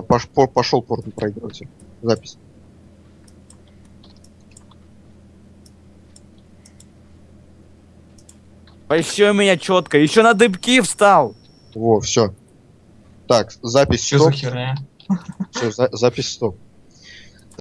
Пош- по- Пошел порт проигрыватель. Запись. Еще меня четко, еще на дыбки встал. Во, все. Так, запись Что за херня? Все, за- запись стоп.